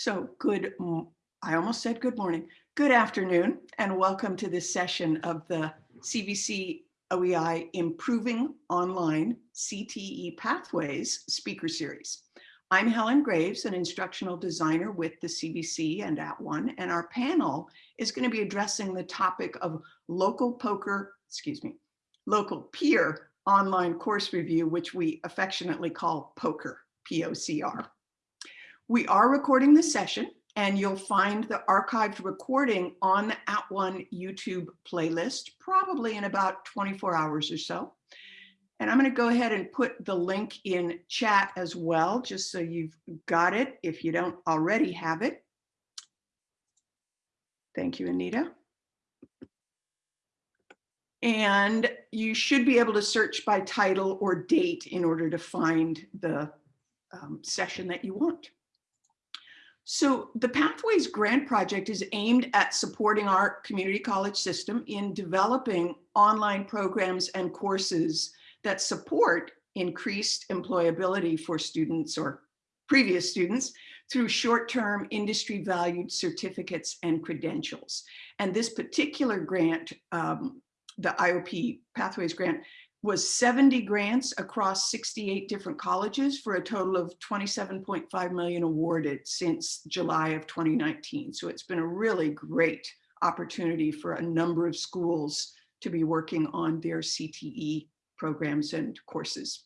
So good, I almost said good morning, good afternoon, and welcome to this session of the CVC OEI Improving Online CTE Pathways speaker series. I'm Helen Graves, an instructional designer with the CVC and @ONE, and our panel is going to be addressing the topic of local poker, excuse me, local peer online course review, which we affectionately call poker, P-O-C-R. We are recording this session and you'll find the archived recording on the @ONE YouTube playlist, probably in about 24 hours or so. And I'm going to go ahead and put the link in chat as well, just so you've got it if you don't already have it. Thank you, Anita. And you should be able to search by title or date in order to find the um, session that you want. So the Pathways Grant Project is aimed at supporting our community college system in developing online programs and courses that support increased employability for students or previous students through short-term industry valued certificates and credentials. And this particular grant, um, the IOP Pathways Grant, was 70 grants across 68 different colleges for a total of 27.5 million awarded since July of 2019. So it's been a really great opportunity for a number of schools to be working on their CTE programs and courses.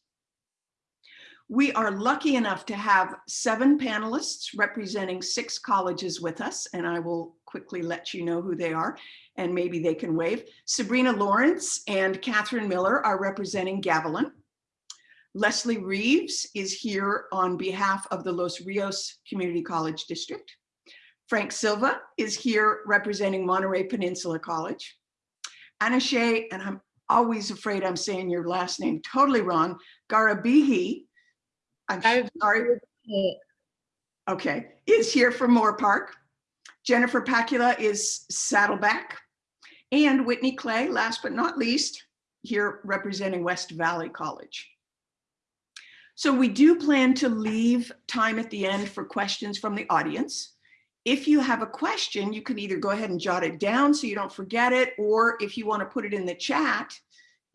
We are lucky enough to have seven panelists representing six colleges with us, and I will quickly let you know who they are and maybe they can wave. Sabrina Lawrence and Catherine Miller are representing Gavilan. Leslie Reeves is here on behalf of the Los Rios Community College District. Frank Silva is here representing Monterey Peninsula College. Anna Shea, and I'm always afraid I'm saying your last name totally wrong, Garabihi, I'm sorry. Okay, is here from Moorpark. Jennifer Pacula is Saddleback. And Whitney Clay, last but not least, here representing West Valley College. So we do plan to leave time at the end for questions from the audience. If you have a question, you can either go ahead and jot it down so you don't forget it, or if you want to put it in the chat,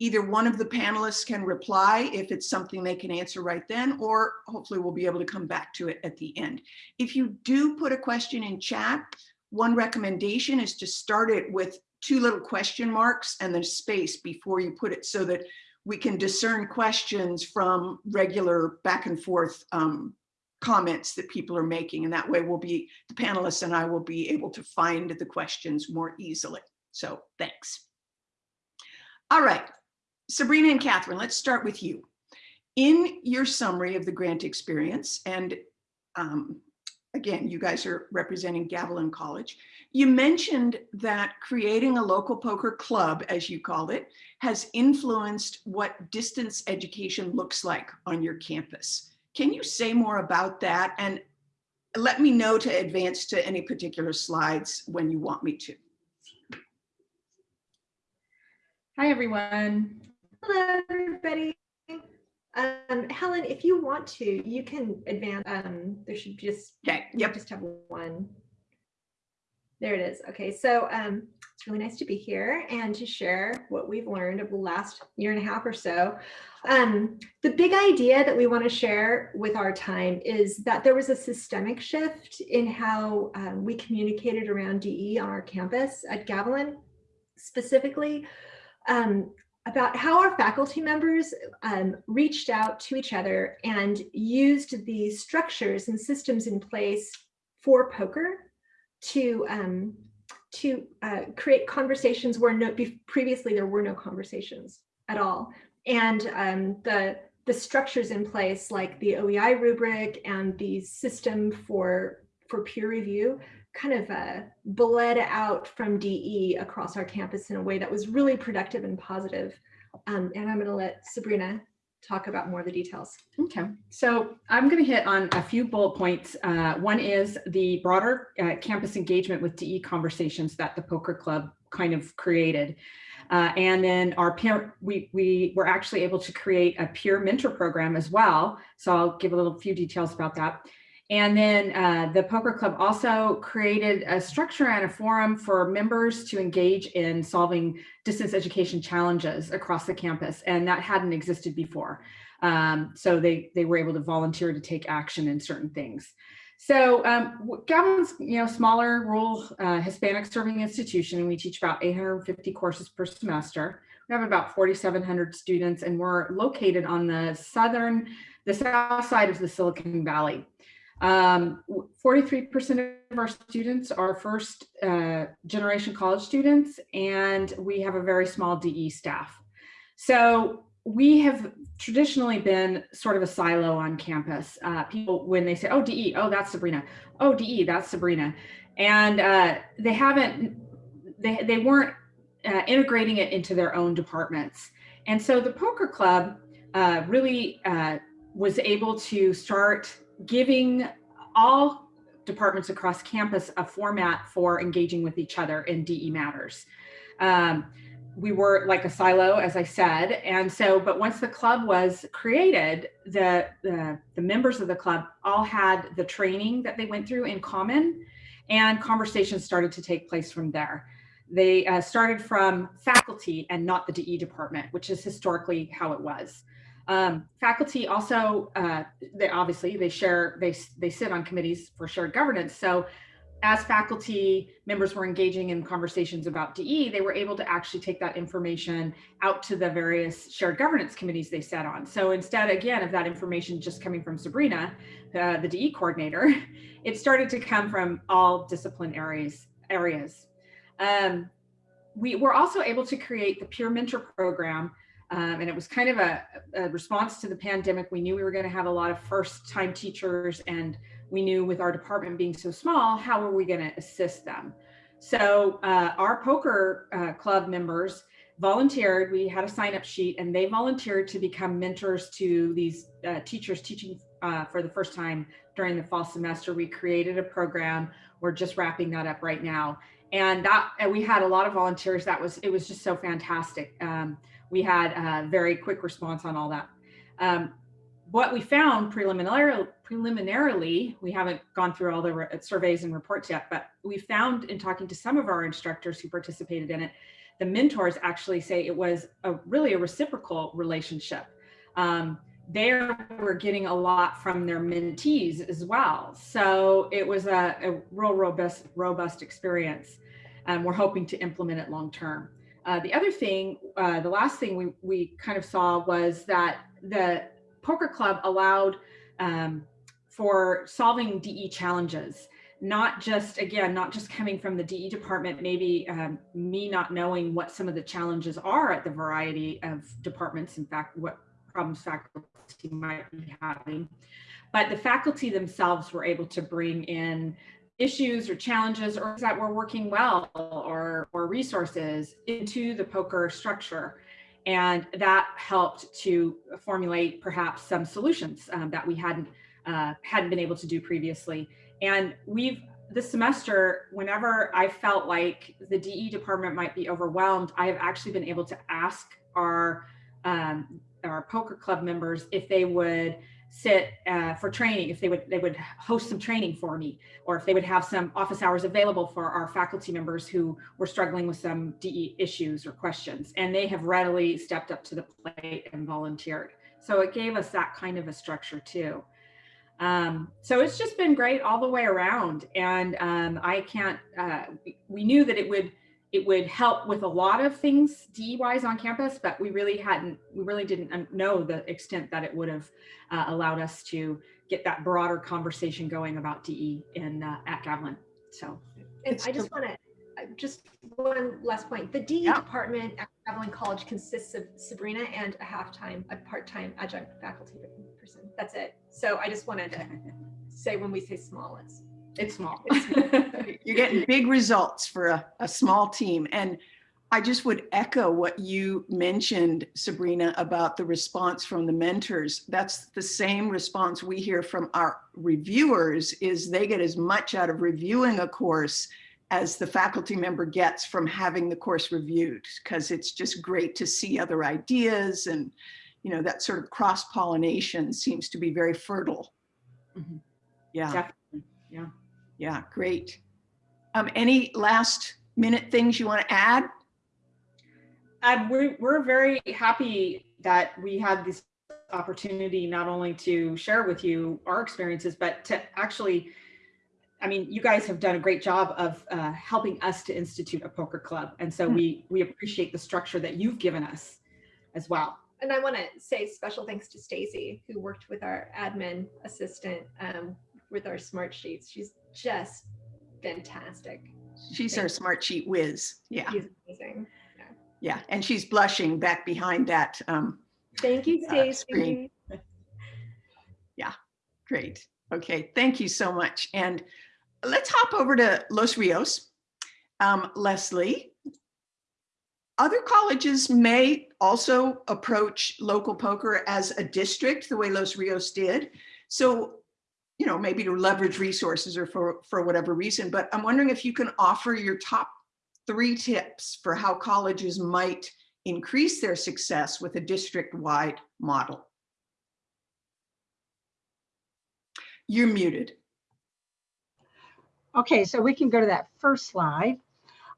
either one of the panelists can reply if it's something they can answer right then, or hopefully we'll be able to come back to it at the end. If you do put a question in chat, one recommendation is to start it with two little question marks and then space before you put it so that we can discern questions from regular back and forth um, comments that people are making. And that way we'll be, the panelists and I will be able to find the questions more easily. So thanks. All right, Sabrina and Catherine, let's start with you. In your summary of the grant experience, and um, again, you guys are representing Gavilan College, you mentioned that creating a local poker club, as you called it, has influenced what distance education looks like on your campus. Can you say more about that? And let me know to advance to any particular slides when you want me to. Hi, everyone. Hello, everybody. Um, Helen, if you want to, you can advance. Um, there should just okay. Yep. Just have one. There it is. Okay, so um, it's really nice to be here and to share what we've learned over the last year and a half or so. Um, the big idea that we want to share with our time is that there was a systemic shift in how um, we communicated around DE on our campus at Gavilan specifically. Um, about how our faculty members um, reached out to each other and used the structures and systems in place for poker to um, to uh, create conversations where no previously there were no conversations at all. And um, the the structures in place like the OEI rubric and the system for for peer review kind of uh, bled out from DE across our campus in a way that was really productive and positive. Um, and I'm going to let Sabrina talk about more of the details. Okay, so I'm going to hit on a few bullet points. Uh, one is the broader uh, campus engagement with DE conversations that the Poker Club kind of created. Uh, and then our peer, we, we were actually able to create a peer mentor program as well. So I'll give a little few details about that. And then uh, the Poker Club also created a structure and a forum for members to engage in solving distance education challenges across the campus. And that hadn't existed before. Um, so they, they were able to volunteer to take action in certain things. So um, Gavin's, you know, smaller rural uh, Hispanic serving institution. And we teach about 850 courses per semester. We have about 4,700 students and we're located on the southern, the south side of the Silicon Valley. 43% um, of our students are first uh, generation college students and we have a very small DE staff. So we have traditionally been sort of a silo on campus. Uh, people, when they say, oh, DE, oh, that's Sabrina. Oh, DE, that's Sabrina. And uh, they haven't, they, they weren't uh, integrating it into their own departments. And so the poker club uh, really uh, was able to start giving all departments across campus a format for engaging with each other in DE matters. Um, we were like a silo, as I said. And so, but once the club was created, the, the, the, members of the club all had the training that they went through in common and conversations started to take place from there. They uh, started from faculty and not the DE department, which is historically how it was. Um, faculty also, uh, they obviously, they share, they, they sit on committees for shared governance. So as faculty members were engaging in conversations about DE, they were able to actually take that information out to the various shared governance committees they sat on. So instead, again, of that information just coming from Sabrina, uh, the DE coordinator, it started to come from all discipline areas. areas. Um, we were also able to create the peer mentor program um, and it was kind of a, a response to the pandemic. We knew we were going to have a lot of first time teachers and we knew with our department being so small, how were we going to assist them? So uh, our poker uh, club members volunteered, we had a sign up sheet and they volunteered to become mentors to these uh, teachers teaching uh, for the first time during the fall semester. We created a program. We're just wrapping that up right now. And that and we had a lot of volunteers. That was, it was just so fantastic. Um, we had a very quick response on all that. Um, what we found preliminarily, preliminarily, we haven't gone through all the surveys and reports yet, but we found in talking to some of our instructors who participated in it, the mentors actually say it was a really a reciprocal relationship. Um, they were getting a lot from their mentees as well. So it was a, a real robust, robust experience. And we're hoping to implement it long term. Uh, the other thing, uh, the last thing we, we kind of saw was that the poker club allowed um, for solving DE challenges, not just, again, not just coming from the DE department, maybe um, me not knowing what some of the challenges are at the variety of departments, in fact, what problems faculty might be having. But the faculty themselves were able to bring in issues or challenges or that were working well or, or resources into the poker structure. And that helped to formulate perhaps some solutions um, that we hadn't uh, hadn't been able to do previously. And we've this semester, whenever I felt like the DE department might be overwhelmed, I have actually been able to ask our um, our poker club members if they would sit uh, for training, if they would they would host some training for me, or if they would have some office hours available for our faculty members who were struggling with some DE issues or questions. And they have readily stepped up to the plate and volunteered. So it gave us that kind of a structure too. Um, so it's just been great all the way around. And um, I can't, uh, we knew that it would it would help with a lot of things DE-wise on campus, but we really hadn't, we really didn't know the extent that it would have uh, allowed us to get that broader conversation going about DE in uh, at Gavilan. So, and I just want to uh, just one last point. The DE yeah. department at Gavilan College consists of Sabrina and a half-time, a part-time adjunct faculty person. That's it. So I just wanted to say when we say small, it's it's small. You're getting big results for a, a small team. And I just would echo what you mentioned, Sabrina, about the response from the mentors. That's the same response we hear from our reviewers is they get as much out of reviewing a course as the faculty member gets from having the course reviewed, because it's just great to see other ideas and, you know, that sort of cross-pollination seems to be very fertile. Mm -hmm. Yeah, definitely. yeah, great. Um, any last minute things you want to add? Um, we're, we're very happy that we had this opportunity not only to share with you our experiences, but to actually, I mean, you guys have done a great job of uh, helping us to institute a poker club. And so Hmm. we, we appreciate the structure that you've given us as well. And I want to say special thanks to Stacy, who worked with our admin assistant um, with our Smartsheets. She's just fantastic. She's our Smartsheet whiz. Yeah, She's amazing. yeah. yeah. And she's blushing back behind that. Um, Thank you, Uh, Stacy. screen. Great. Okay, thank you so much. And let's hop over to Los Rios. Um, Leslie, other colleges may also approach local poker as a district, the way Los Rios did. So, you know, maybe to leverage resources or for, for whatever reason, but I'm wondering if you can offer your top three tips for how colleges might increase their success with a district-wide model. You're muted. Okay, so we can go to that first slide.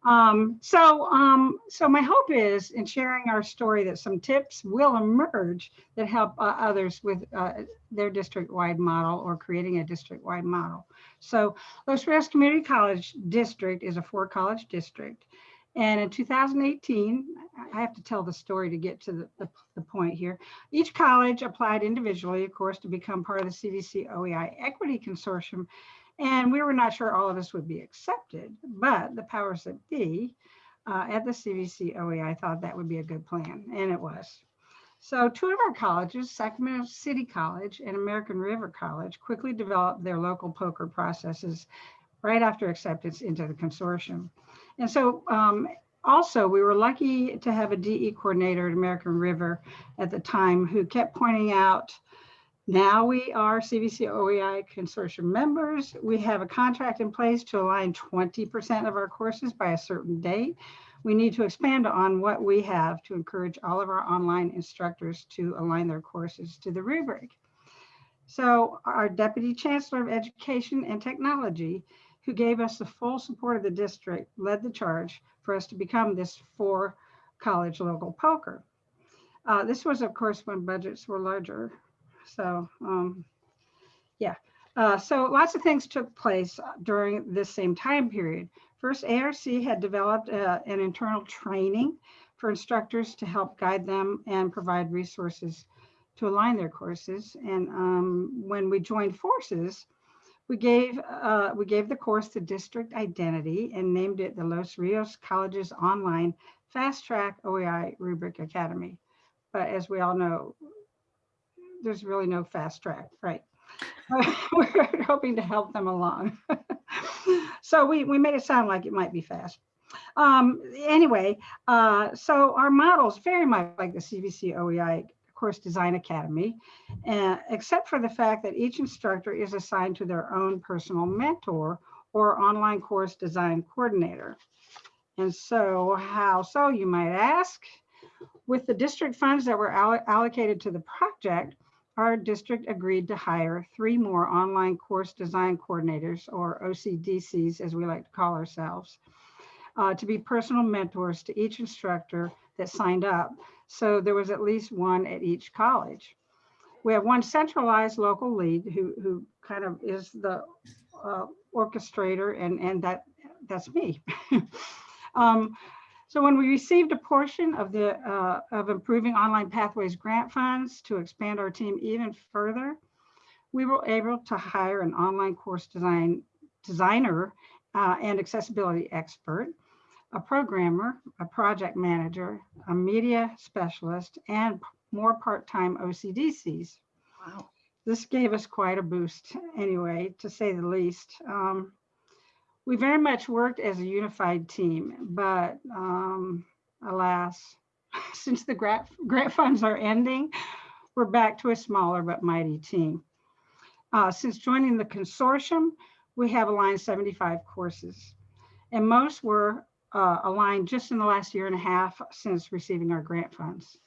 Um, so, um, so my hope is in sharing our story that some tips will emerge that help uh, others with uh, their district-wide model or creating a district-wide model. So Los Rios Community College District is a four-college district. And in 2018, I have to tell the story to get to the, the, the point here. Each college applied individually, of course, to become part of the CVC OEI Equity Consortium and we were not sure all of us would be accepted, but the powers that be uh, at the CVC OEI thought that would be a good plan, and it was. So two of our colleges, Sacramento City College and American River College, quickly developed their local poker processes right after acceptance into the consortium. And so um, also we were lucky to have a DE coordinator at American River at the time who kept pointing out now we are CVC OEI consortium members. We have a contract in place to align 20% of our courses by a certain date. We need to expand on what we have to encourage all of our online instructors to align their courses to the rubric. So our Deputy Chancellor of Education and Technology, who gave us the full support of the district, led the charge for us to become this four college local poker. Uh, this was, of course, when budgets were larger. So, um, yeah. Uh, so lots of things took place during this same time period. First, ARC had developed uh, an internal training for instructors to help guide them and provide resources to align their courses. And um, when we joined forces, we gave uh, we gave the course the district identity and named it the Los Rios Colleges Online Fast Track OEI Rubric Academy. But as we all know, there's really no fast track, right? We're hoping to help them along. so we, we made it sound like it might be fast. Um, anyway, uh, so our model is very much like the CVC OEI Course Design Academy, uh, except for the fact that each instructor is assigned to their own personal mentor or online course design coordinator. And so how so, you might ask? With the district funds that were allocated to the project, our district agreed to hire three more online course design coordinators, or OCDCs as we like to call ourselves, uh, to be personal mentors to each instructor that signed up. So there was at least one at each college. We have one centralized local lead who, who kind of is the uh, orchestrator and, and that that's me. um, so when we received a portion of the uh, of improving online pathways grant funds to expand our team even further, we were able to hire an online course design designer uh, and accessibility expert, a programmer, a project manager, a media specialist, and more part-time OCDCs. Wow. This gave us quite a boost anyway, to say the least. Um, we very much worked as a unified team, but um, alas, since the grant, grant funds are ending, we're back to a smaller but mighty team. Uh, since joining the consortium, we have aligned 75 courses, and most were uh, aligned just in the last year and a half since receiving our grant funds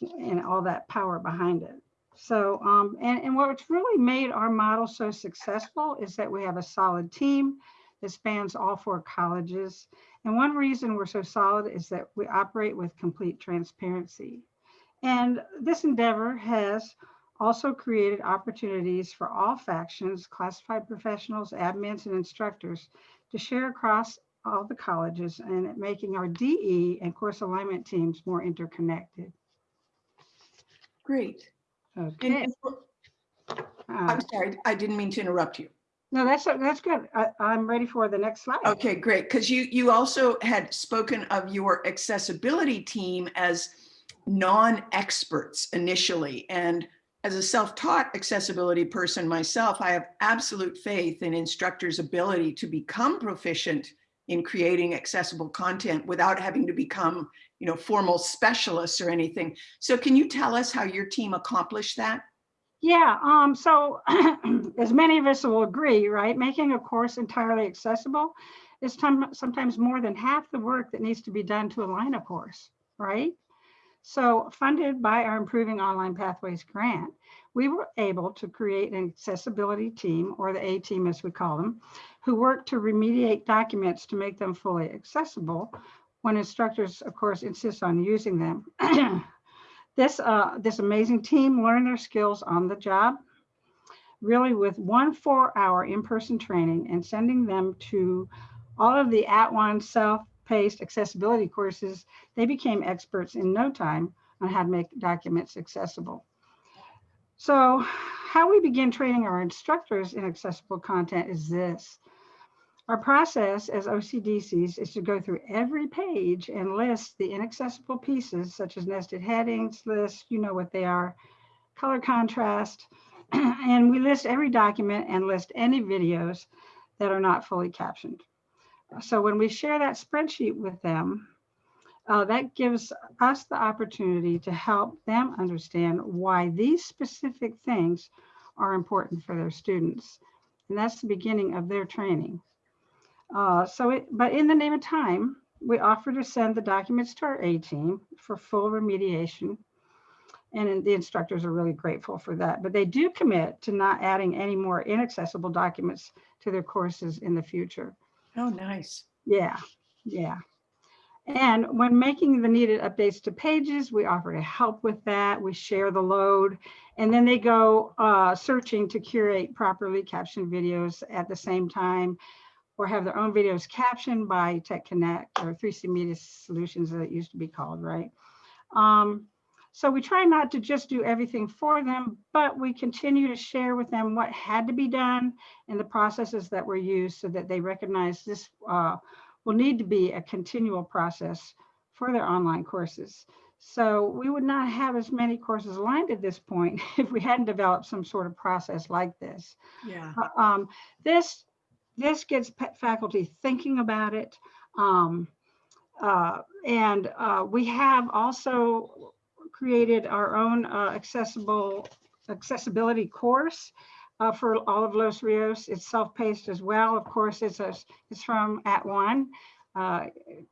and all that power behind it. So, um, and, and what's really made our model so successful is that we have a solid team that spans all four colleges. And one reason we're so solid is that we operate with complete transparency. And this endeavor has also created opportunities for all factions, classified professionals, admins, and instructors to share across all the colleges and making our DE and course alignment teams more interconnected. Great. Okay. uh, I'm sorry, I didn't mean to interrupt you. No, that's, that's good. I, I'm ready for the next slide. Okay, great. Because you, you also had spoken of your accessibility team as non-experts initially. And as a self-taught accessibility person myself, I have absolute faith in instructors' ability to become proficient in creating accessible content without having to become, you know, formal specialists or anything. So can you tell us how your team accomplished that? Yeah, um, so as many of us will agree, right, making a course entirely accessible is sometimes more than half the work that needs to be done to align a course, right? So funded by our Improving Online Pathways grant, we were able to create an accessibility team, or the A team as we call them, who worked to remediate documents to make them fully accessible when instructors, of course, insist on using them. This, uh, this amazing team learned their skills on the job, really with one four-hour in-person training and sending them to all of the at-one self-paced accessibility courses. They became experts in no time on how to make documents accessible. So how we begin training our instructors in accessible content is this. Our process as OCDCs is to go through every page and list the inaccessible pieces such as nested headings, lists, you know what they are, color contrast, and we list every document and list any videos that are not fully captioned. So when we share that spreadsheet with them, uh, that gives us the opportunity to help them understand why these specific things are important for their students. And that's the beginning of their training. Uh, so, it, but in the name of time, we offer to send the documents to our A team for full remediation. And the instructors are really grateful for that, but they do commit to not adding any more inaccessible documents to their courses in the future. Oh, nice. Yeah, yeah. And when making the needed updates to pages, we offer to help with that. We share the load and then they go uh, searching to curate properly captioned videos at the same time or have their own videos captioned by TechConnect or 3C Media Solutions as it used to be called, right? Um, so we try not to just do everything for them, but we continue to share with them what had to be done and the processes that were used so that they recognize this uh, will need to be a continual process for their online courses. So we would not have as many courses aligned at this point if we hadn't developed some sort of process like this. Yeah. Uh, Um, this this gets faculty thinking about it. Um, uh, and uh, we have also created our own uh, accessible accessibility course uh, for all of Los Rios. It's self-paced as well. Of course, it's a, it's from @ONE, uh,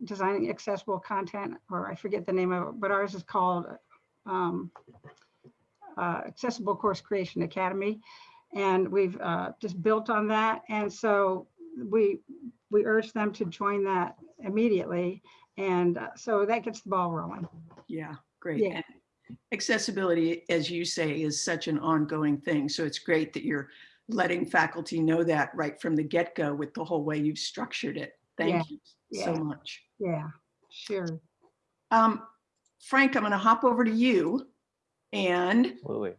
designing accessible content, or I forget the name of it, but ours is called um, uh, Accessible Course Creation Academy and we've uh, just built on that. And so we we urge them to join that immediately. And uh, so that gets the ball rolling. Yeah, great. Yeah. And Accessibility, as you say, is such an ongoing thing. So it's great that you're letting faculty know that right from the get-go with the whole way you've structured it. Yeah, Thank you so yeah. much. Yeah, sure. Um, Frank, I'm going to hop over to you and Absolutely.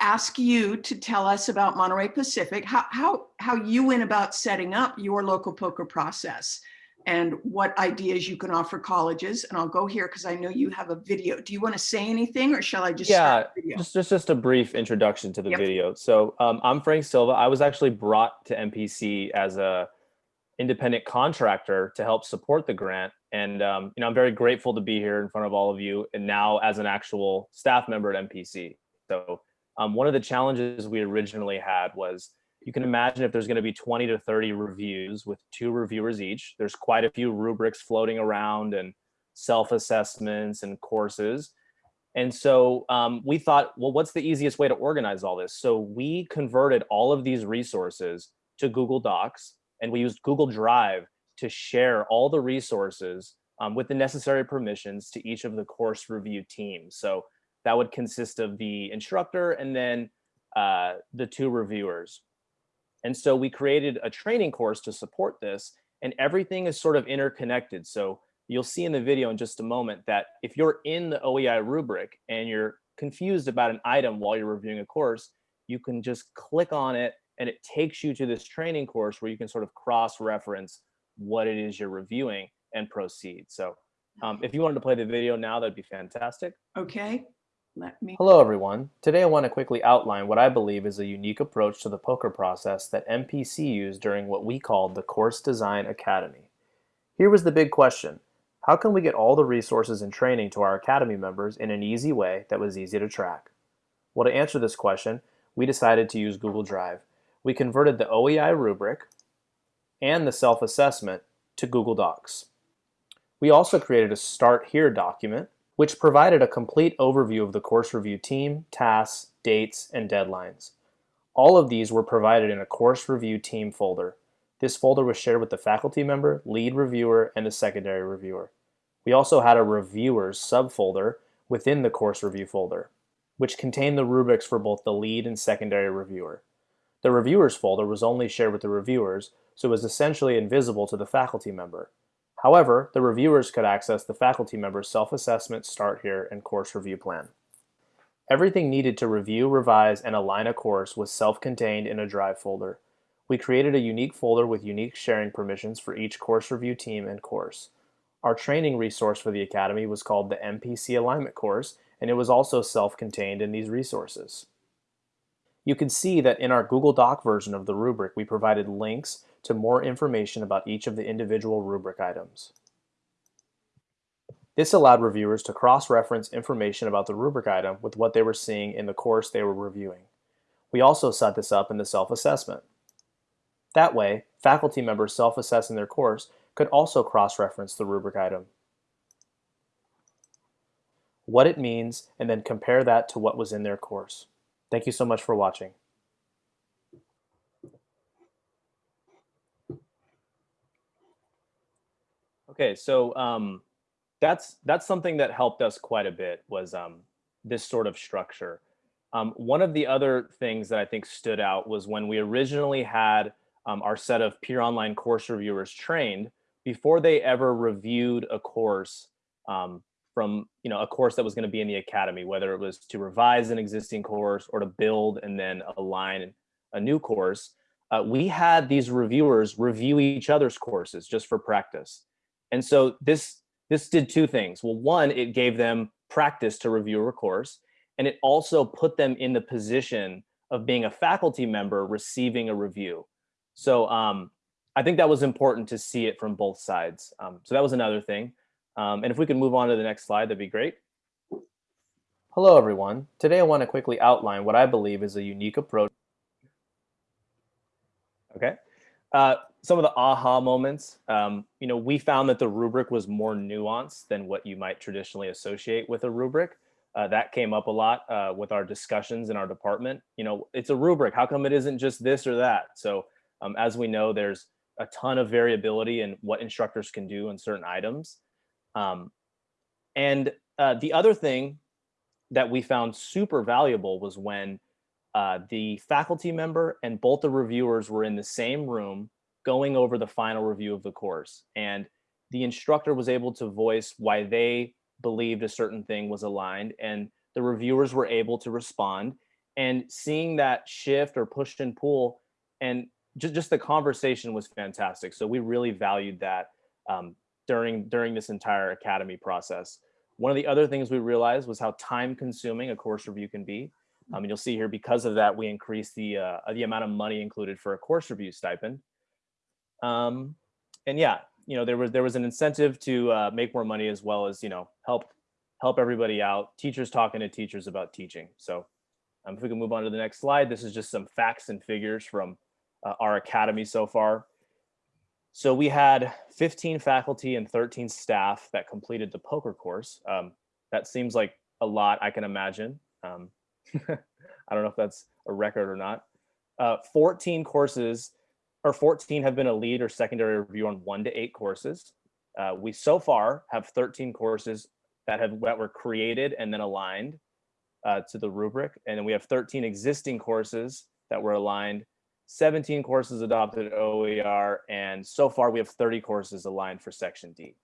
Ask you to tell us about Monterey Pacific, how, how, how you went about setting up your local poker process and what ideas you can offer colleges. And I'll go here because I know you have a video. Do you want to say anything or shall I just video? Just, just, just a brief introduction to the Yep. video. So um, I'm Frank Silva. I was actually brought to MPC as a independent contractor to help support the grant. And um, you know, I'm very grateful to be here in front of all of you and now as an actual staff member at MPC. So um, one of the challenges we originally had was you can imagine if there's going to be 20 to 30 reviews with two reviewers each, there's quite a few rubrics floating around and self-assessments and courses. And so um, we thought, well, what's the easiest way to organize all this? So we converted all of these resources to Google Docs and we used Google Drive to share all the resources um, with the necessary permissions to each of the course review teams. So that would consist of the instructor and then uh, the two reviewers. And so we created a training course to support this and everything is sort of interconnected. So you'll see in the video in just a moment that if you're in the OEI rubric and you're confused about an item while you're reviewing a course, you can just click on it and it takes you to this training course where you can sort of cross-reference what it is you're reviewing and proceed. So um, if you wanted to play the video now, that'd be fantastic. Okay, let me, Hello, everyone. Today I want to quickly outline what I believe is a unique approach to the poker process that MPC used during what we called the Course Design Academy. Here was the big question. How can we get all the resources and training to our Academy members in an easy way that was easy to track? Well, to answer this question, we decided to use Google Drive. We converted the OEI rubric and the self-assessment to Google Docs. We also created a Start Here document, which provided a complete overview of the course review team, tasks, dates, and deadlines. All of these were provided in a course review team folder. This folder was shared with the faculty member, lead reviewer, and the secondary reviewer. We also had a reviewers subfolder within the course review folder, which contained the rubrics for both the lead and secondary reviewer. The reviewers folder was only shared with the reviewers, so it was essentially invisible to the faculty member. However, the reviewers could access the faculty member's self-assessment, start here, and course review plan. Everything needed to review, revise, and align a course was self-contained in a Drive folder. We created a unique folder with unique sharing permissions for each course review team and course. Our training resource for the Academy was called the MPC Alignment course, and it was also self-contained in these resources. You can see that in our Google Doc version of the rubric, we provided links to more information about each of the individual rubric items. This allowed reviewers to cross-reference information about the rubric item with what they were seeing in the course they were reviewing. We also set this up in the self-assessment. That way, faculty members self-assessing their course could also cross-reference the rubric item, what it means, and then compare that to what was in their course. Thank you so much for watching. Okay, so um, that's that's something that helped us quite a bit was um, this sort of structure. Um, one of the other things that I think stood out was when we originally had um, our set of peer online course reviewers trained before they ever reviewed a course um, from you know a course that was going to be in the academy, whether it was to revise an existing course or to build and then align a new course. Uh, we had these reviewers review each other's courses just for practice. And so this this did two things. Well, one, it gave them practice to review a course, and it also put them in the position of being a faculty member receiving a review. So um, I think that was important to see it from both sides. Um, so that was another thing. Um, and if we could move on to the next slide, that'd be great. Hello, everyone. Today I want to quickly outline what I believe is a unique approach. Okay. Uh, some of the aha moments, um, you know, we found that the rubric was more nuanced than what you might traditionally associate with a rubric. Uh, that came up a lot uh, with our discussions in our department. You know, it's a rubric. How come it isn't just this or that? So um, as we know, there's a ton of variability in what instructors can do in certain items. Um, and uh, the other thing that we found super valuable was when uh, the faculty member and both the reviewers were in the same room going over the final review of the course. And the instructor was able to voice why they believed a certain thing was aligned and the reviewers were able to respond and seeing that shift or push and pull and just, just the conversation was fantastic. So we really valued that um, during, during this entire academy process. One of the other things we realized was how time consuming a course review can be. Um, and you'll see here, because of that, we increased the, uh, the amount of money included for a course review stipend. Um, and yeah, you know, there was there was an incentive to uh, make more money as well as, you know, help help everybody out. Teachers talking to teachers about teaching. So um, if we can move on to the next slide, this is just some facts and figures from uh, our academy so far. So we had 15 faculty and 13 staff that completed the poker course. Um, that seems like a lot, I can imagine. Um, I don't know if that's a record or not. Uh, 14 courses or 14 have been a lead or secondary review on one to eight courses. Uh, we so far have 13 courses that have that were created and then aligned uh, to the rubric. And then we have 13 existing courses that were aligned, 17 courses adopted OER, and so far we have 30 courses aligned for section D.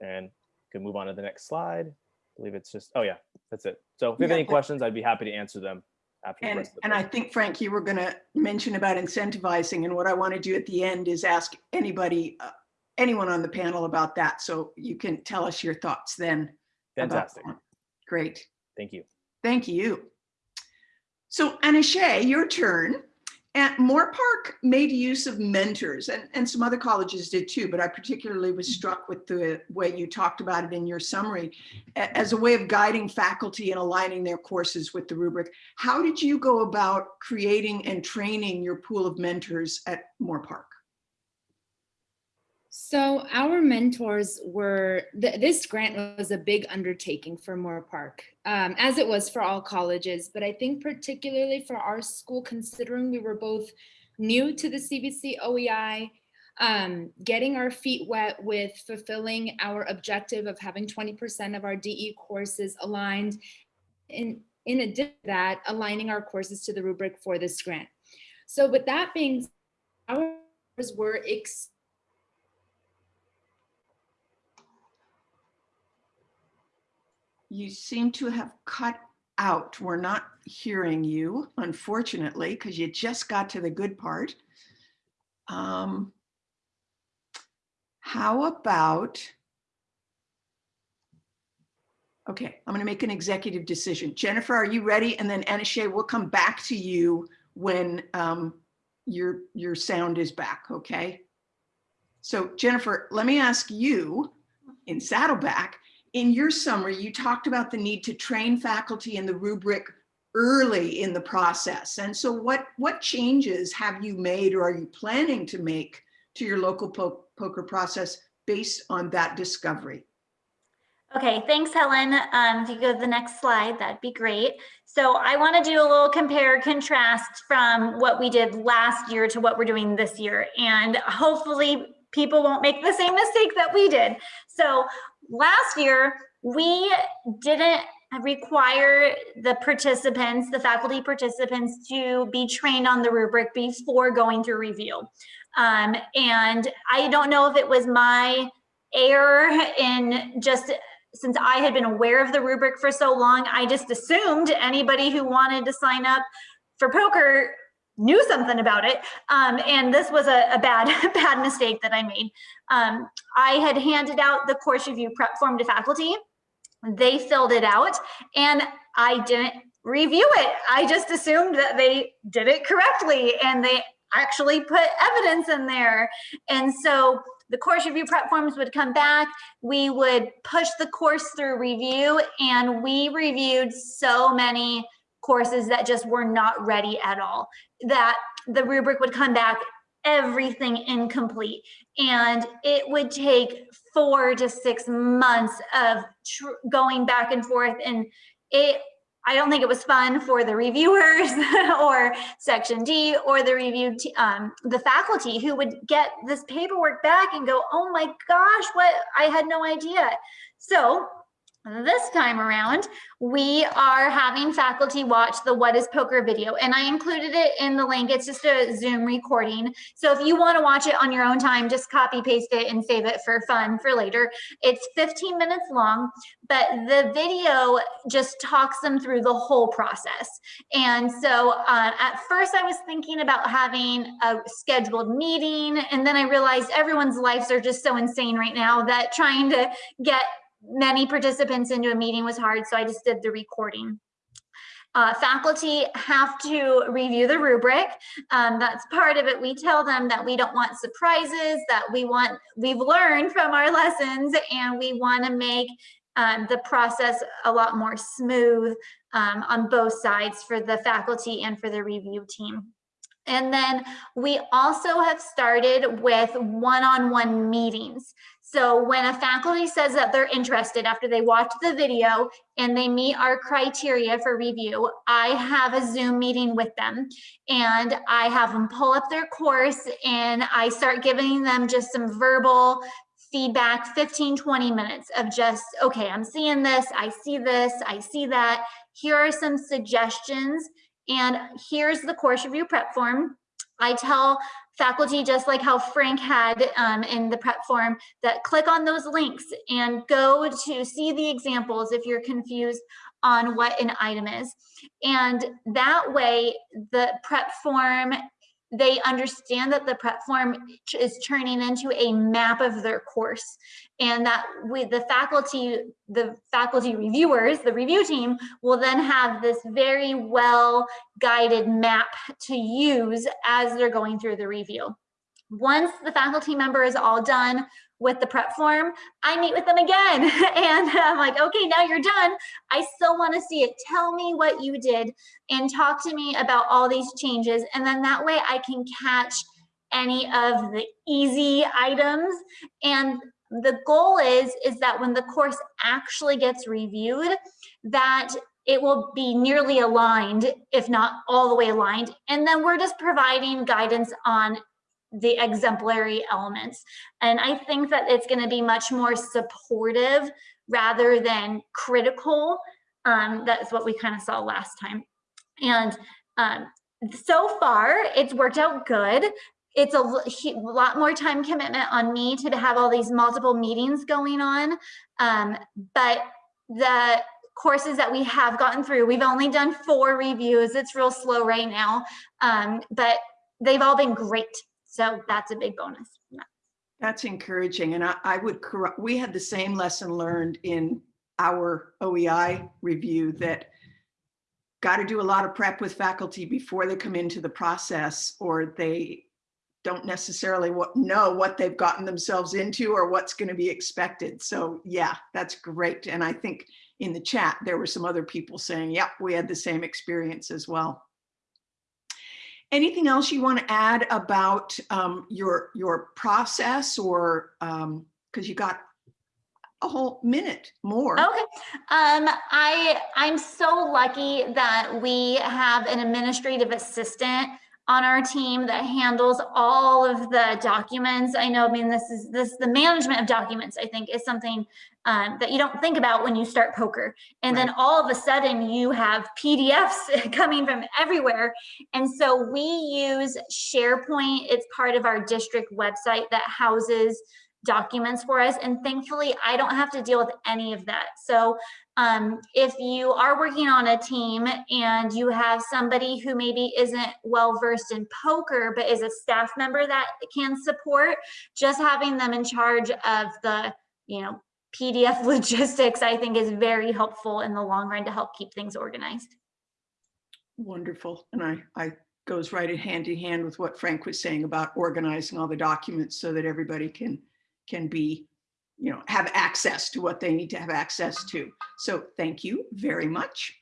And can move on to the next slide. I believe it's just, oh yeah, that's it. So if you have any questions, I'd be happy to answer them after And, the and I think, Frank, you were going to mention about incentivizing, and what I want to do at the end is ask anybody, uh, anyone on the panel about that, so you can tell us your thoughts then. Fantastic. Great, Thank you. thank you. So Anna Shea, your turn. At Moorpark made use of mentors, and, and some other colleges did too, but I particularly was mm-hmm. struck with the way you talked about it in your summary as a way of guiding faculty and aligning their courses with the rubric. How did you go about creating and training your pool of mentors at Moorpark? So our mentors were, th- this grant was a big undertaking for Moorpark, um, as it was for all colleges, but I think particularly for our school, considering we were both new to the CVC OEI, um, getting our feet wet with fulfilling our objective of having 20% of our DE courses aligned. In, in addition to that, aligning our courses to the rubric for this grant. So with that being, our were You seem to have cut out. We're not hearing you, unfortunately, because you just got to the good part. Um, how about? Okay, I'm going to make an executive decision. Jennifer, are you ready? And then Anna Shea, we'll come back to you when um, your your sound is back. Okay. So Jennifer, let me ask you in Saddleback in your summary, you talked about the need to train faculty in the rubric early in the process. And so what, what changes have you made or are you planning to make to your local po poker process based on that discovery? Okay, thanks, Helen. Um, if you go to the next slide, that'd be great. So I want to do a little compare contrast from what we did last year to what we're doing this year. And hopefully people won't make the same mistake that we did. So last year, we didn't require the participants, the faculty participants to be trained on the rubric before going through review. Um, and I don't know if it was my error in just since I had been aware of the rubric for so long, I just assumed anybody who wanted to sign up for poker knew something about it. Um, and this was a, a bad, bad mistake that I made. Um, I had handed out the course review prep form to faculty. They filled it out and I didn't review it. I just assumed that they did it correctly and they actually put evidence in there. And so the course review prep forms would come back. We would push the course through review and we reviewed so many courses that just were not ready at all, that the rubric would come back everything incomplete. And it would take four to six months of going back and forth. And it, I don't think it was fun for the reviewers or section D or the review, um, the faculty who would get this paperwork back and go, oh my gosh, what, I had no idea. So this time around, we are having faculty watch the What is Poker video, and I included it in the link. It's just a Zoom recording. So if you want to watch it on your own time, just copy paste it and save it for fun for later. It's 15 minutes long, but the video just talks them through the whole process. And so uh, at first I was thinking about having a scheduled meeting, and then I realized everyone's lives are just so insane right now that trying to get many participants into a meeting was hard, so I just did the recording. Uh, faculty have to review the rubric. Um, that's part of it. We tell them that we don't want surprises, that we want, we've learned from our lessons and we want to make um, the process a lot more smooth um, on both sides for the faculty and for the review team. And then we also have started with one-on-one meetings. So when a faculty says that they're interested after they watch the video and they meet our criteria for review, I have a Zoom meeting with them and I have them pull up their course and I start giving them just some verbal feedback 15 20 minutes of just okay i'm seeing this i see this i see that. Here are some suggestions and here's the course review prep form. I tell faculty just like how frank had um, in the prep form that click on those links and go to see the examples if you're confused on what an item is. And that way the prep form they understand that the prep form is turning into a map of their course and that with the faculty the faculty reviewers the review team will then have this very well guided map to use as they're going through the review once the faculty member is all done with the prep form, I meet with them again. And I'm like, okay, now you're done. I still want to see it. Tell me what you did and talk to me about all these changes. And then that way I can catch any of the easy items. And the goal is, is that when the course actually gets reviewed, that it will be nearly aligned, if not all the way aligned. And then we're just providing guidance on the exemplary elements. And I think that it's going to be much more supportive rather than critical. Um, that's what we kind of saw last time. And um, so far, it's worked out good. It's a lot more time commitment on me to have all these multiple meetings going on. Um, but the courses that we have gotten through, we've only done four reviews. It's real slow right now, um, but they've all been great. So that's a big bonus. That's encouraging. And I, I would correct, we had the same lesson learned in our OEI review that got to do a lot of prep with faculty before they come into the process or they don't necessarily know what they've gotten themselves into or what's going to be expected. So yeah, that's great. And I think in the chat, there were some other people saying, yep, we had the same experience as well. Anything else you want to add about um, your your process or because um, you got a whole minute more. Okay. Um, I I'm so lucky that we have an administrative assistant on our team that handles all of the documents. I know, I mean, this is this the management of documents, I think is something um, that you don't think about when you start POCR. And right. then all of a sudden you have PDFs coming from everywhere. And so we use SharePoint. It's part of our district website that houses documents for us. And thankfully, I don't have to deal with any of that. So um, if you are working on a team and you have somebody who maybe isn't well versed in POCR, but is a staff member that can support, just having them in charge of the, you know, PDF logistics, I think is very helpful in the long run to help keep things organized. Wonderful. And I, I goes right hand in hand with what Frank was saying about organizing all the documents so that everybody can can be, you know, have access to what they need to have access to. So thank you very much.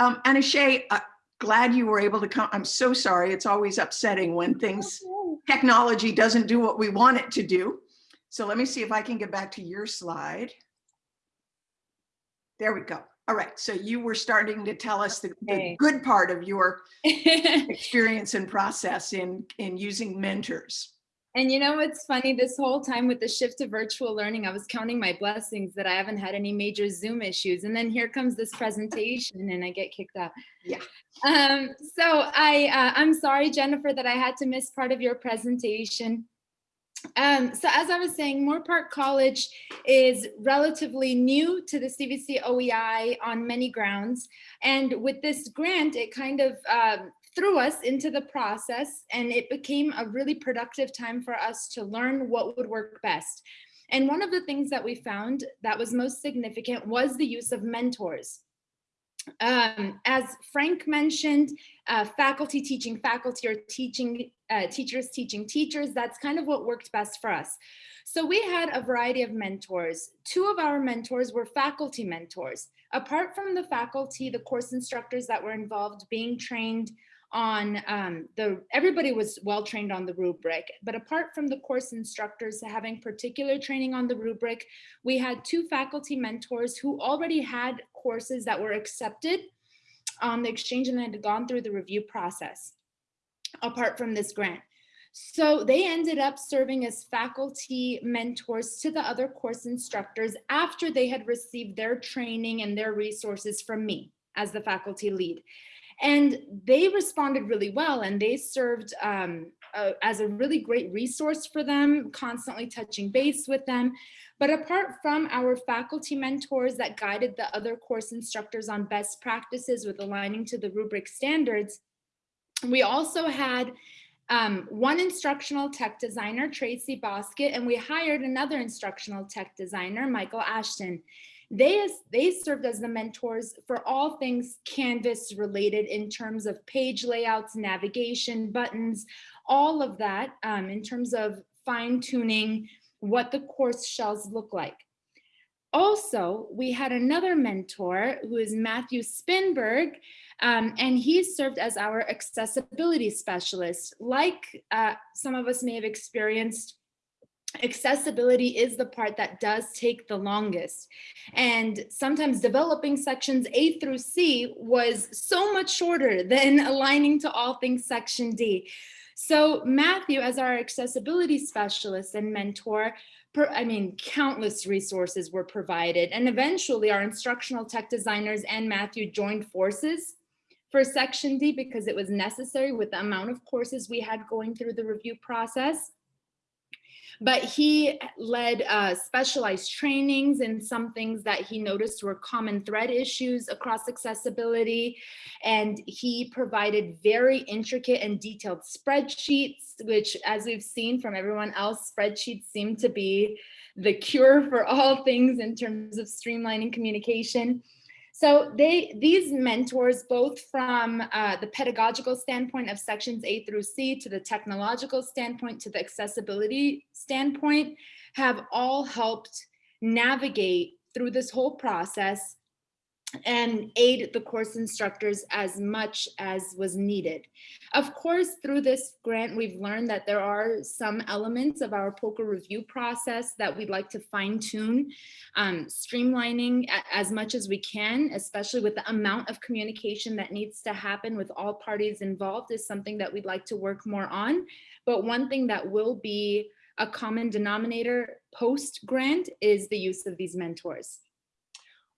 Um, Anna Shay, uh, glad you were able to come. I'm so sorry. It's always upsetting when things, technology doesn't do what we want it to do. So let me see if I can get back to your slide. There we go. All right, so you were starting to tell us the, the good part of your experience and process in, in using mentors. And you know what's funny? This whole time with the shift to virtual learning, I was counting my blessings that I haven't had any major Zoom issues. And then here comes this presentation and I get kicked out. Yeah. Um, so I, uh, I'm sorry, Jennifer, that I had to miss part of your presentation. Um, so as I was saying, Moorpark College is relatively new to the CVC OEI on many grounds. And with this grant, it kind of um, threw us into the process and it became a really productive time for us to learn what would work best. And one of the things that we found that was most significant was the use of mentors. Um, as Frank mentioned, uh, faculty teaching faculty or teaching uh, teachers teaching teachers, that's kind of what worked best for us. So we had a variety of mentors. Two of our mentors were faculty mentors. Apart from the faculty, the course instructors that were involved being trained on um, the, everybody was well trained on the rubric, but apart from the course instructors having particular training on the rubric, we had two faculty mentors who already had courses that were accepted on the exchange and had gone through the review process apart from this grant. So they ended up serving as faculty mentors to the other course instructors after they had received their training and their resources from me as the faculty lead. And they responded really well and they served um, as a really great resource for them, constantly touching base with them. But apart from our faculty mentors that guided the other course instructors on best practices with aligning to the rubric standards, we also had um, one instructional tech designer, Tracy Bosket, and we hired another instructional tech designer, Michael Ashton. They, they served as the mentors for all things Canvas related in terms of page layouts, navigation, buttons, all of that um, in terms of fine tuning what the course shells look like. Also, we had another mentor who is Matthew Spinberg, um, and he served as our accessibility specialist. Like uh, some of us may have experienced, accessibility is the part that does take the longest. And sometimes developing sections A through C was so much shorter than aligning to all things section D. So Matthew, as our accessibility specialist and mentor, per, I mean, countless resources were provided. And eventually our instructional tech designers and Matthew joined forces for Section D because it was necessary with the amount of courses we had going through the review process. But he led uh, specialized trainings and some things that he noticed were common thread issues across accessibility. And he provided very intricate and detailed spreadsheets, which as we've seen from everyone else, spreadsheets seem to be the cure for all things in terms of streamlining communication. So they, these mentors, both from uh, the pedagogical standpoint of sections A through C to the technological standpoint to the accessibility standpoint, have all helped navigate through this whole process and aid the course instructors as much as was needed. Of course, through this grant, we've learned that there are some elements of our POCR review process that we'd like to fine tune, um, streamlining as much as we can, especially with the amount of communication that needs to happen with all parties involved is something that we'd like to work more on. But one thing that will be a common denominator post grant is the use of these mentors.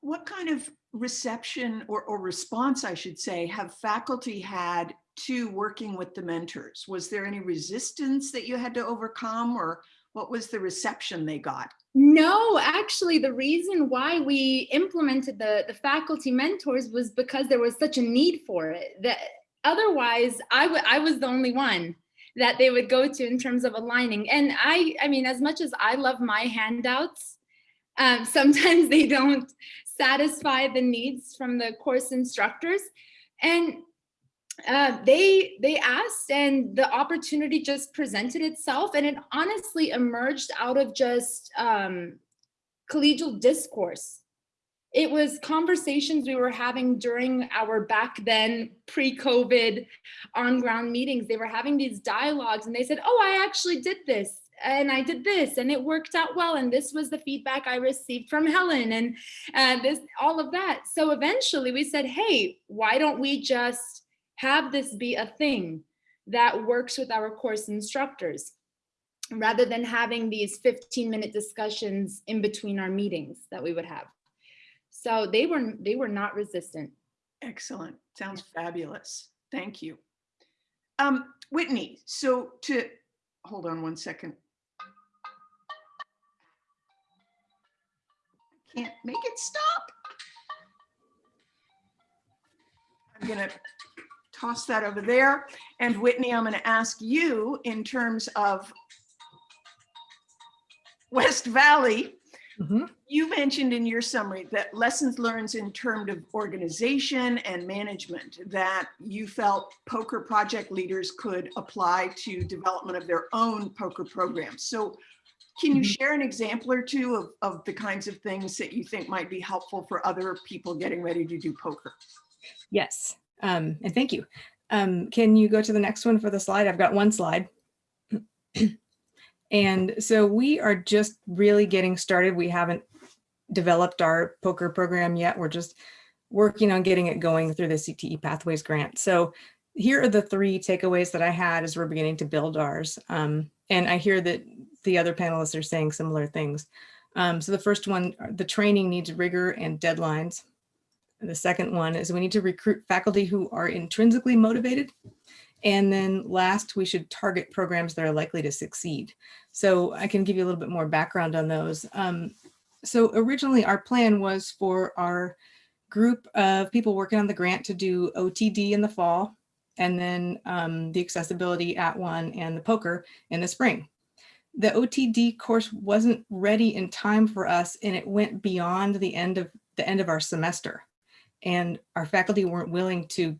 What kind of reception or, or response, I should say, have faculty had to working with the mentors? Was there any resistance that you had to overcome or what was the reception they got? No, actually, the reason why we implemented the, the faculty mentors was because there was such a need for it. That otherwise, I, I was the only one that they would go to in terms of aligning. And I, I mean, as much as I love my handouts, um, sometimes they don't satisfy the needs from the course instructors. And uh, they they asked and the opportunity just presented itself and it honestly emerged out of just um, collegial discourse. It was conversations we were having during our back then pre-COVID on-ground meetings. They were having these dialogues and they said, oh, I actually did this and I did this and it worked out well. And this was the feedback I received from Helen and uh, this, all of that. So eventually we said, hey, why don't we just have this be a thing that works with our course instructors rather than having these 15 minute discussions in between our meetings that we would have. So they were, they were not resistant. Excellent. Sounds fabulous. Thank you. Um, Whitney, so to, hold on one second. Can't make it stop. I'm gonna toss that over there. And Whitney, I'm gonna ask you in terms of West Valley, Mhm. you mentioned in your summary that lessons learned in terms of organization and management that you felt POCR project leaders could apply to development of their own POCR programs. So can you Mhm. share an example or two of, of the kinds of things that you think might be helpful for other people getting ready to do POCR? Yes, um, and thank you. Um, can you go to the next one for the slide? I've got one slide. and so we are just really getting started. We haven't developed our POCR program yet. We're just working on getting it going through the CTE Pathways grant. So here are the three takeaways that I had as we're beginning to build ours. Um, and I hear that the other panelists are saying similar things. Um, so the first one, the training needs rigor and deadlines. And the second one is we need to recruit faculty who are intrinsically motivated. And then last, we should target programs that are likely to succeed. So I can give you a little bit more background on those. Um, so originally our plan was for our group of people working on the grant to do OTD in the fall, and then um, the accessibility @ONE and the POCR in the spring. The OTD course wasn't ready in time for us and it went beyond the end of the end of our semester. And our faculty weren't willing to,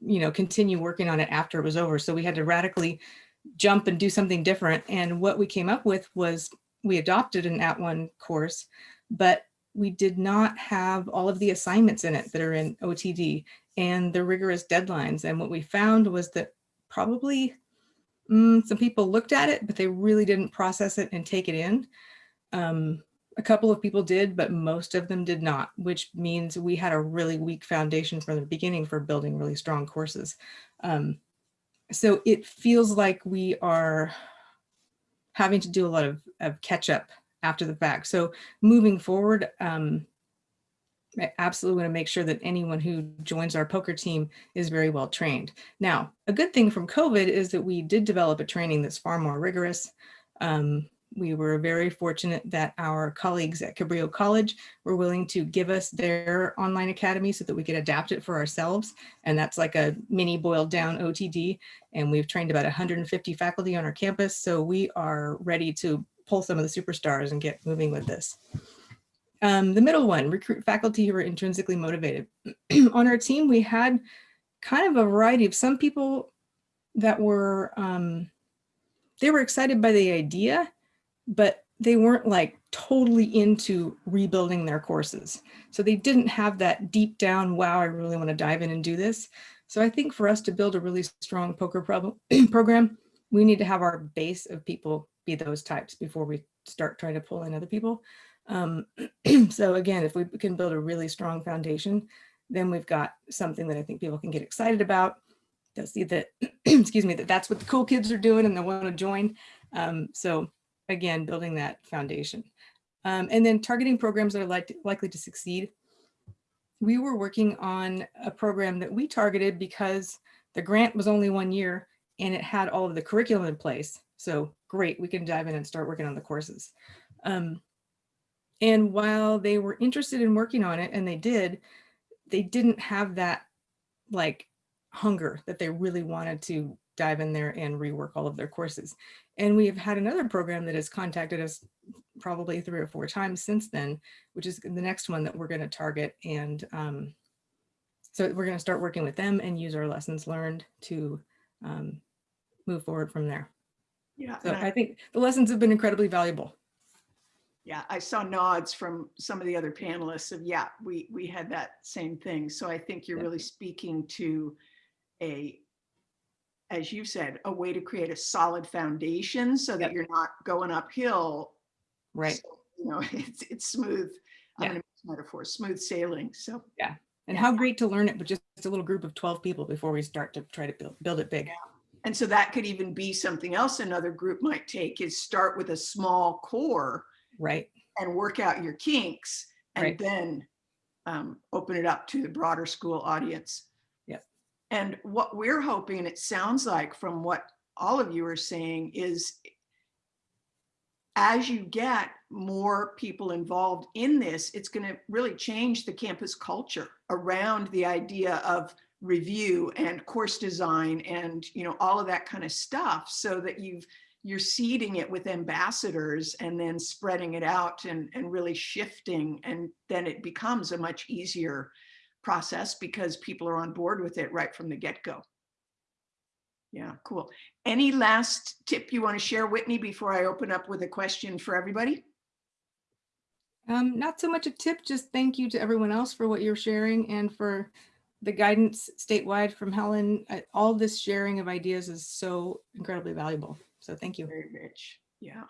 you know, continue working on it after it was over. So we had to radically jump and do something different. And what we came up with was we adopted an @ONE course, but we did not have all of the assignments in it that are in OTD and the rigorous deadlines. And what we found was that probably mm, some people looked at it, but they really didn't process it and take it in. Um, a couple of people did, but most of them did not, which means we had a really weak foundation from the beginning for building really strong courses. Um, so it feels like we are having to do a lot of, of catch up after the fact. So moving forward, um, absolutely want to make sure that anyone who joins our POCR team is very well trained. Now, a good thing from COVID is that we did develop a training that's far more rigorous. Um, we were very fortunate that our colleagues at Cabrillo College were willing to give us their online academy so that we could adapt it for ourselves. And that's like a mini boiled down OTD. And we've trained about 150 faculty on our campus. So we are ready to pull some of the superstars and get moving with this. Um, the middle one, recruit faculty who are intrinsically motivated. on our team, we had kind of a variety of some people that were, um, they were excited by the idea, but they weren't like totally into rebuilding their courses. So they didn't have that deep down, wow, I really want to dive in and do this. So I think for us to build a really strong POCR problem, program, we need to have our base of people be those types before we start trying to pull in other people. Um, so again, if we can build a really strong foundation, then we've got something that I think people can get excited about. They'll see that, excuse me, that that's what the cool kids are doing and they want to join. Um, so again, building that foundation. Um, and then targeting programs that are like, likely to succeed. We were working on a program that we targeted because the grant was only one year and it had all of the curriculum in place. So great, we can dive in and start working on the courses. Um, and while they were interested in working on it, and they did, they didn't have that like hunger that they really wanted to dive in there and rework all of their courses. And we have had another program that has contacted us probably three or four times since then, which is the next one that we're going to target. And um, so we're going to start working with them and use our lessons learned to um, move forward from there. Yeah, So I- I think the lessons have been incredibly valuable. Yeah, I saw nods from some of the other panelists of, yeah, we, we had that same thing. So I think you're really speaking to a, as you said, a way to create a solid foundation so that Yep. you're not going uphill. Right. So, You know, it's, it's smooth. I'm Yeah. gonna use metaphor, smooth sailing. So yeah. And how great to learn it with just a little group of 12 people before we start to try to build, build it big. And so that could even be something else another group might take is start with a small core Right. and work out your kinks and Right. then um, open it up to the broader school audience. Yep. And what we're hoping, and it sounds like from what all of you are saying is as you get more people involved in this, it's going to really change the campus culture around the idea of review and course design and you know all of that kind of stuff so that you've you're seeding it with ambassadors and then spreading it out and, and really shifting and then it becomes a much easier process because people are on board with it right from the get-go. Yeah, cool. Any last tip you want to share, Whitney, before I open up with a question for everybody? Um, not so much a tip, just thank you to everyone else for what you're sharing and for the guidance statewide from Helen, all this sharing of ideas is so incredibly valuable. So thank you. Very rich. Yeah,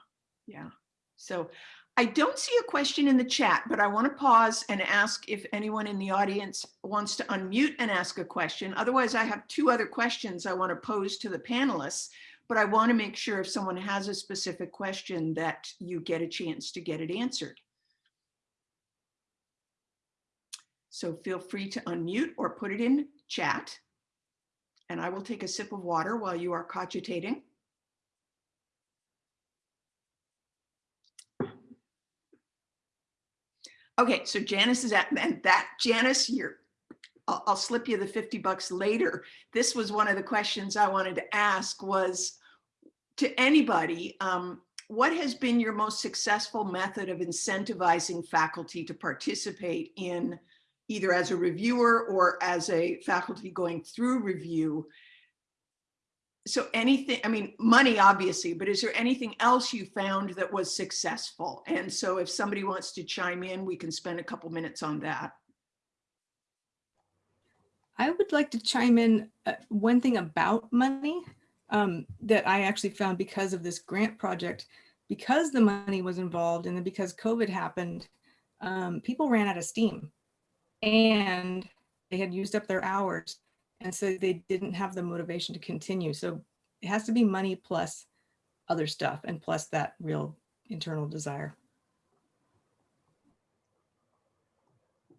yeah. So I don't see a question in the chat, but I want to pause and ask if anyone in the audience wants to unmute and ask a question. Otherwise, I have two other questions I want to pose to the panelists, but I want to make sure if someone has a specific question that you get a chance to get it answered. So feel free to unmute or put it in chat. And I will take a sip of water while you are cogitating. Okay, so Janice is at, and that, Janice, you're, I'll, I'll slip you the 50 bucks later. This was one of the questions I wanted to ask was to anybody, um, what has been your most successful method of incentivizing faculty to participate in either as a reviewer or as a faculty going through review? So anything, I mean, money obviously, but is there anything else you found that was successful? And so if somebody wants to chime in, we can spend a couple minutes on that. I would like to chime in uh, one thing about money um, that I actually found because of this grant project, because the money was involved and then because COVID happened, um, people ran out of steam and they had used up their hours. And so they didn't have the motivation to continue. So it has to be money plus other stuff and plus that real internal desire.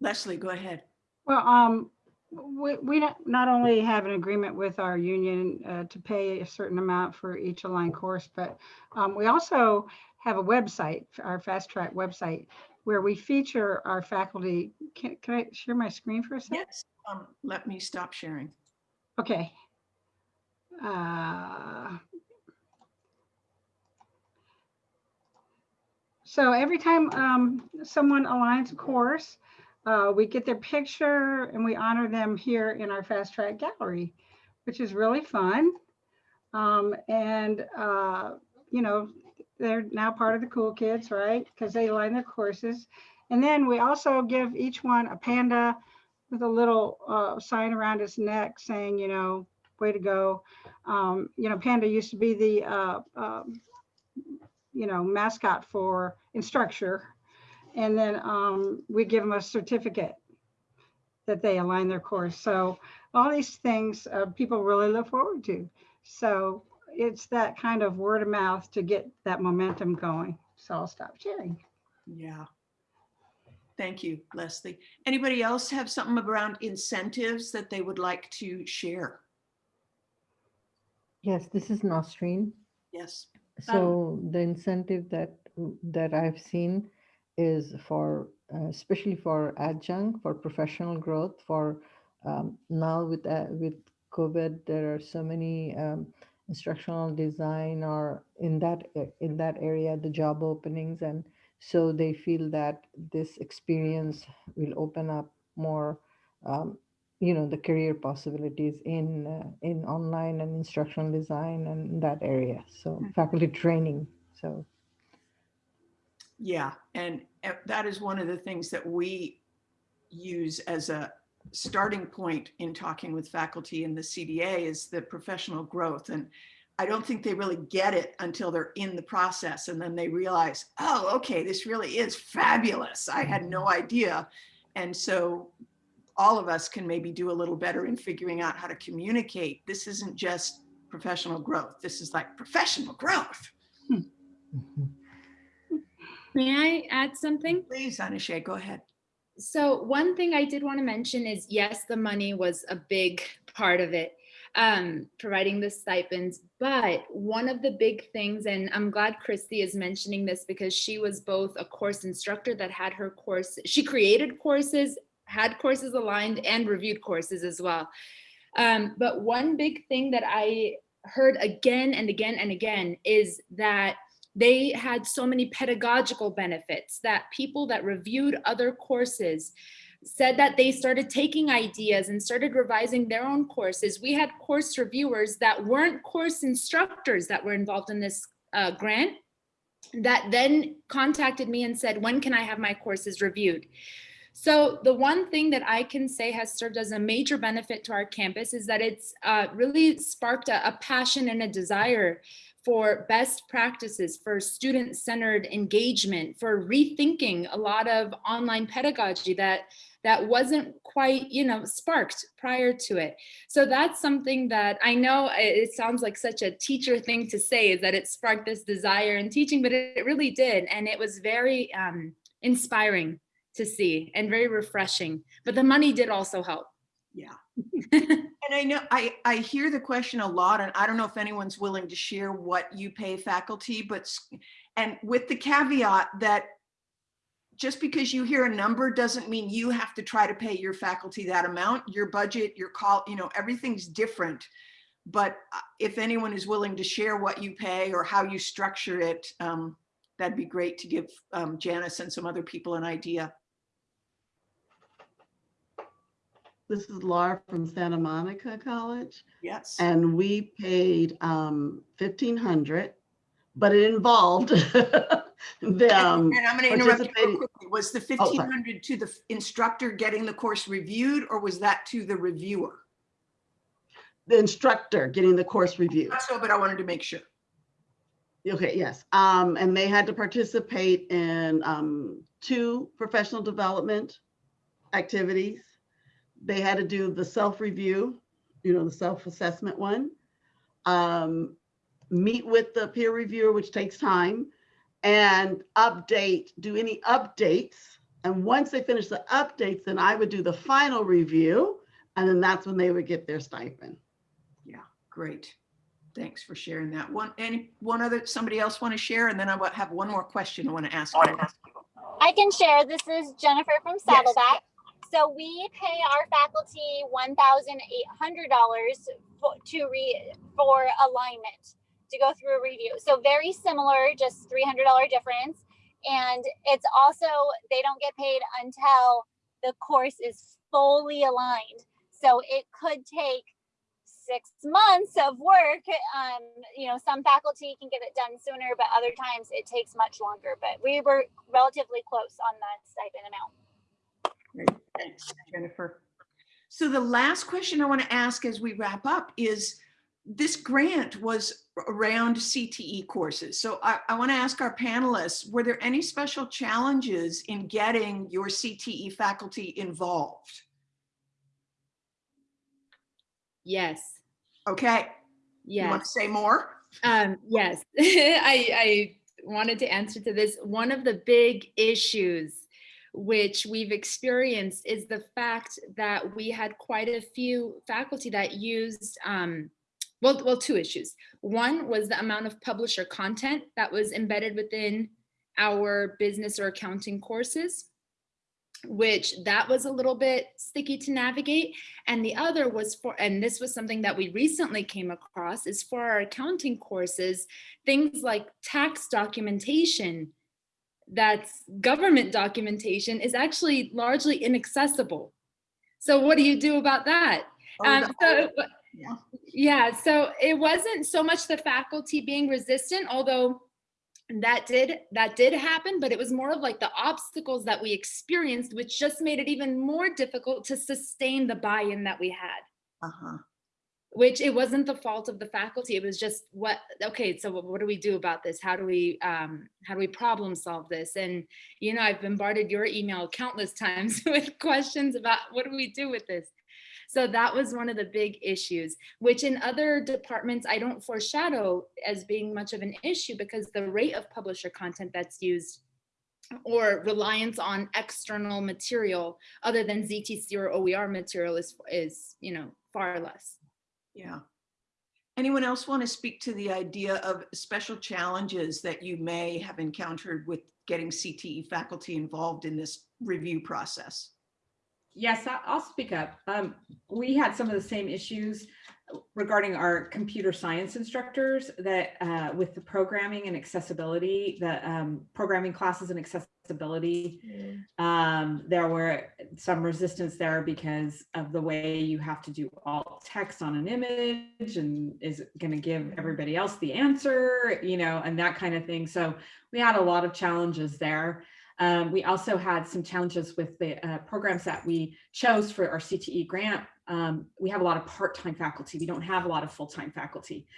Leslie, go ahead. Well, um, we, we not- not only have an agreement with our union uh, to pay a certain amount for each aligned course, but um, we also have a website, our Fast Track website, where we feature our faculty. Can, can I share my screen for a second? Yes. Um, let me stop sharing. Okay. Uh, So every time um, someone aligns a course, uh, we get their picture and we honor them here in our Fast Track Gallery, which is really fun. Um, and, uh, you know, they're now part of the cool kids, right? Because they align their courses. And then we also give each one a panda with a little uh, sign around his neck saying, you know, way to go. Um, you know, Panda used to be the, uh, um, you know, mascot for Instructure. And then um, we give them a certificate that they align their course. So all these things uh, people really look forward to. So it's that kind of word of mouth to get that momentum going. So I'll stop sharing. Yeah. Thank you, Leslie. Anybody else have something around incentives that they would like to share? Yes, this is Nasreen. Yes. So the incentive that that I've seen is for uh, especially for adjunct for professional growth for um, now with uh, with COVID there are so many um, instructional design or in that in that area the job openings and so they feel that this experience will open up more um, you know the career possibilities in uh, in online and instructional design and that area so Mm. faculty training so Yeah, and that is one of the things that we use as a starting point in talking with faculty in the CDA is the professional growth. And I don't think they really get it until they're in the process and then they realize, oh, okay, this really is fabulous. I had no idea. And so all of us can maybe do a little better in figuring out how to communicate. This isn't just professional growth. This is like professional growth. mhm. May I add something? Please, Anashay, go ahead. So one thing I did want to mention is yes, the money was a big part of it, um, providing the stipends. But one of the big things, and I'm glad Christy is mentioning this because she was both a course instructor that had her course, she created courses, had courses aligned and reviewed courses as well. Um, but one big thing that I heard again and again and again is that they had so many pedagogical benefits that people that reviewed other courses said that they started taking ideas and started revising their own courses. We had course reviewers that weren't course instructors that were involved in this uh, grant that then contacted me and said, when can I have my courses reviewed? So the one thing that I can say has served as a major benefit to our campus is that it's uh, really sparked a, a passion and a desire for best practices, for student-centered engagement, for rethinking a lot of online pedagogy that that wasn't quite, you know, sparked prior to it. So that's something that I know it sounds like such a teacher thing to say is that it sparked this desire in teaching, but it really did. And it was very um, inspiring to see and very refreshing. But the money did also help. Yeah. And I know, I, I hear the question a lot, and I don't know if anyone's willing to share what you pay faculty, but, and with the caveat that just because you hear a number doesn't mean you have to try to pay your faculty that amount. Your budget, your call, you know, everything's different. But uh, if anyone is willing to share what you pay or how you structure it, um, that'd be great to give um, Janice and some other people an idea. This is Laura from Santa Monica College, Yes. and we paid um, fifteen hundred, but it involved the, um, And I'm going to interrupt you real quickly. Was the sorry. 1500 to the instructor getting the course reviewed or was that to the reviewer? the instructor getting the course review. So, but I wanted to make sure. Okay, yes. Um, and they had to participate in um, two professional development activities. They had to do the self-review, you know, the self-assessment one. Um, meet with the peer reviewer, which takes time, and update, do any updates. And once they finish the updates, then I would do the final review, and then that's when they would get their stipend. Yeah, great. Thanks for sharing that. One, any, one other, somebody else want to share? And then I wa- have one more question I want to ask. you. I can share. This is Jennifer from Saddleback. So we pay our faculty one thousand eight hundred dollars to read for alignment to go through a review. So very similar, just three hundred dollar difference. And it's also they don't get paid until the course is fully aligned. So it could take six months of work. Um, you know, some faculty can get it done sooner, but other times it takes much longer. But we were relatively close on the stipend amount. Thanks, Jennifer. So the last question I want to ask as we wrap up is, this grant was around CTE courses. So I, I want to ask our panelists, were there any special challenges in getting your CTE faculty involved? Yes. Okay, you want to say more? Um, yes, I, I wanted to answer to this. One of the big issues which we've experienced is the fact that we had quite a few faculty that used, um, well, well, two issues. One was the amount of publisher content that was embedded within our business or accounting courses which that was a little bit sticky to navigate. And the other was for, and this was something that we recently came across, is for our accounting courses, things like tax documentation, that's government documentation is actually largely inaccessible. So what do you do about that? Oh, Um, so, Yeah. yeah, so it wasn't so much the faculty being resistant, although that did that did happen, but it was more of like the obstacles that we experienced, which just made it even more difficult to sustain the buy-in that we had. Uh-huh. Which it wasn't the fault of the faculty. It was just what okay, so what, do we do about this? How do we um how do we problem solve this? And you know, I've bombarded your email countless times with questions about what do we do with this? So that was one of the big issues, which in other departments, I don't foreshadow as being much of an issue because the rate of publisher content that's used or reliance on external material other than ZTC or OER material is, is you know, far less. Yeah. Anyone else want to speak to the idea of special challenges that you may have encountered with getting CTE faculty involved in this review process? Yes, I'll speak up. Um, we had some of the same issues regarding our computer science instructors that uh, with the programming and accessibility, the um, programming classes and accessibility, um, there were some resistance there because of the way you have to do alt text on an image and is it going to give everybody else the answer, you know, and that kind of thing. So we had a lot of challenges there. Um, we also had some challenges with the uh, programs that we chose for our CTE grant. Um, we have a lot of part-time faculty. We don't have a lot of full-time faculty.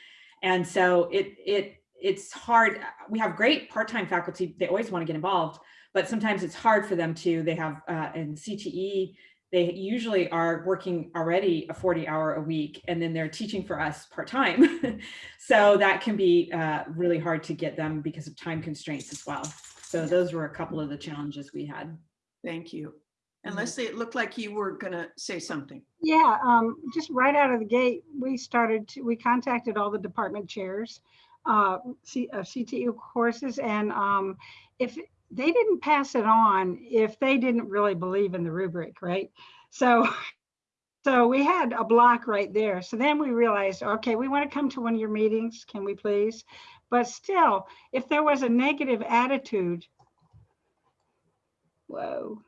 And so it, it, it's hard. We have great part-time faculty. They always want to get involved, but sometimes it's hard for them to, they have uh, in CTE, they usually are working already a 40 hour a week and then they're teaching for us part-time. so that can be uh, really hard to get them because of time constraints as well. So those were a couple of the challenges we had. Thank you. And Mhm. Leslie, it looked like you were gonna say something. Yeah, um, just right out of the gate, we started to, we contacted all the department chairs, uh, C, of CTU courses and, um, if they didn't pass it on, if they didn't really believe in the rubric, right? So, so we had a block right there. So then we realized, okay, we want to come to one of your meetings, can we please? But still, if there was a negative attitude, whoa,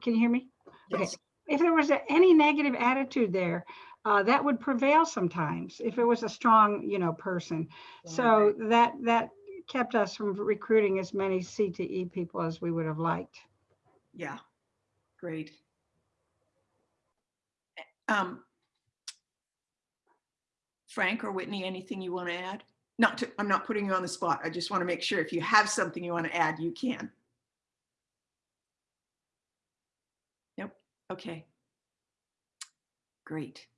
can you hear me? Okay. Yes. if there was a- any negative attitude there, uh, that would prevail sometimes if it was a strong, you know, person. So that, that kept us from recruiting as many CTE people as we would have liked. Yeah, great. Um, Frank or Whitney, anything you want to add? Not to, I'm not putting you on the spot. I just want to make sure if you have something you want to add, you can. Nope, okay. Great.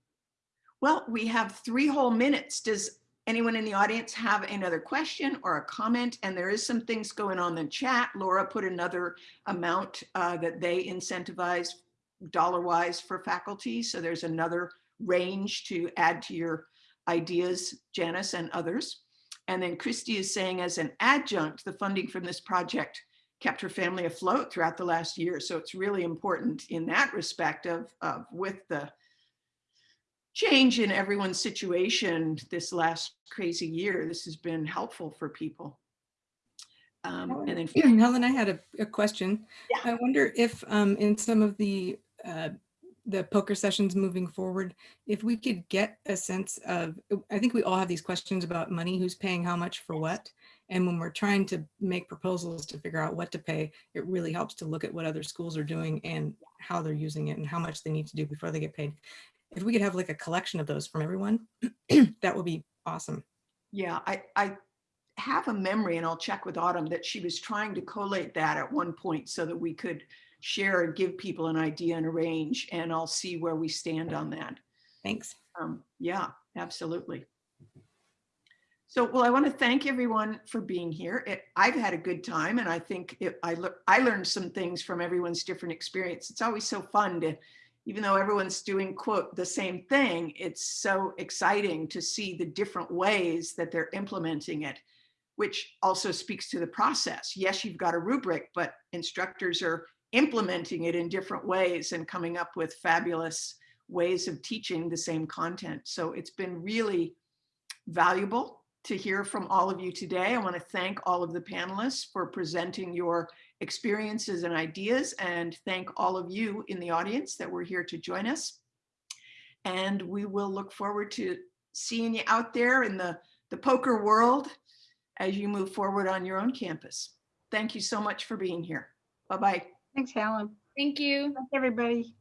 Well, we have three whole minutes. Does anyone in the audience have another question or a comment? And there is some things going on in the chat. Laura put another amount uh, that they incentivize dollar wise for faculty. So there's another range to add to your ideas, Janice and others. And then Christy is saying as an adjunct, the funding from this project kept her family afloat throughout the last year. So it's really important in that respect of, of with the change in everyone's situation this last crazy year, this has been helpful for people. Um, and then Helen, I had a, a question. Yeah. I wonder if um, in some of the uh, the POCR sessions moving forward, if we could get a sense of, I think we all have these questions about money, who's paying how much for what. And when we're trying to make proposals to figure out what to pay, it really helps to look at what other schools are doing and how they're using it and how much they need to do before they get paid. If we could have like a collection of those from everyone, that would be awesome. Yeah, I, I have a memory and I'll check with Autumn that she was trying to collate that at one point so that we could share and give people an idea and a range and I'll see where we stand on that. Thanks. Um, yeah, absolutely. So, well, I want to thank everyone for being here. It, I've had a good time and I think it, I, lear- I learned some things from everyone's different experience. It's always so fun to, even though everyone's doing quote the same thing, it's so exciting to see the different ways that they're implementing it, which also speaks to the process. Yes, you've got a rubric, but instructors are implementing it in different ways and coming up with fabulous ways of teaching the same content. So it's been really valuable to hear from all of you today. I want to thank all of the panelists for presenting your experiences and ideas and thank all of you in the audience that were here to join us. And we will look forward to seeing you out there in the, the POCR world as you move forward on your own campus. Thank you so much for being here. Bye-bye. Thanks, Helen. Thank you. Thanks, everybody.